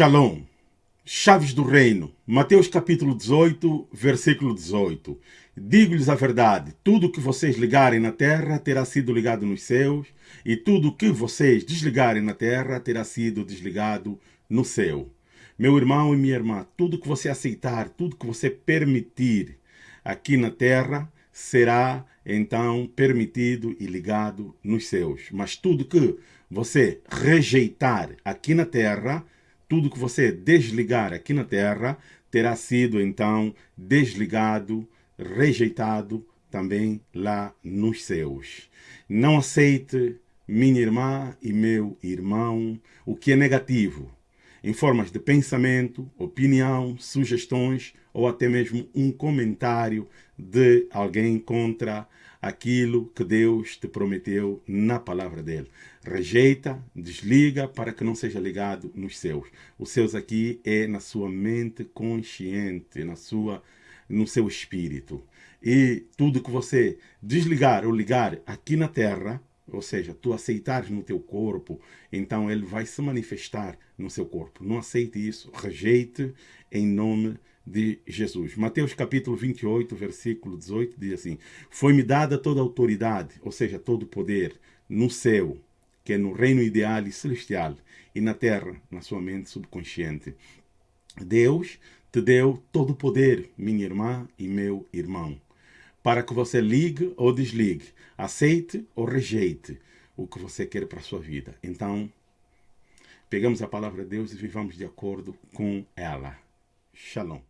Shalom. Chaves do Reino. Mateus capítulo 18, versículo 18. Digo-lhes a verdade, tudo que vocês ligarem na terra terá sido ligado nos céus, e tudo que vocês desligarem na terra terá sido desligado no céu. Meu irmão e minha irmã, tudo que você aceitar, tudo que você permitir aqui na terra, será então permitido e ligado nos céus. Mas tudo que você rejeitar aqui na terra, tudo que você desligar aqui na Terra terá sido então desligado, rejeitado também lá nos céus. Não aceite, minha irmã e meu irmão, o que é negativo, em formas de pensamento, opinião, sugestões ou até mesmo um comentário de alguém contra aquilo que Deus te prometeu na palavra dele. Rejeita, desliga para que não seja ligado nos céus. Os céus aqui é na sua mente consciente, na sua, no seu espírito. E tudo que você desligar ou ligar aqui na terra, ou seja, tu aceitares no teu corpo, então ele vai se manifestar no seu corpo. Não aceite isso, rejeite em nome de Jesus. Mateus capítulo 28, versículo 18 diz assim: Foi-me dada toda autoridade, ou seja, todo poder, no céu, que é no reino ideal e celestial, e na terra, na sua mente subconsciente. Deus te deu todo o poder, minha irmã e meu irmão, para que você ligue ou desligue, aceite ou rejeite o que você quer para a sua vida. Então, pegamos a palavra de Deus e vivamos de acordo com ela. Shalom.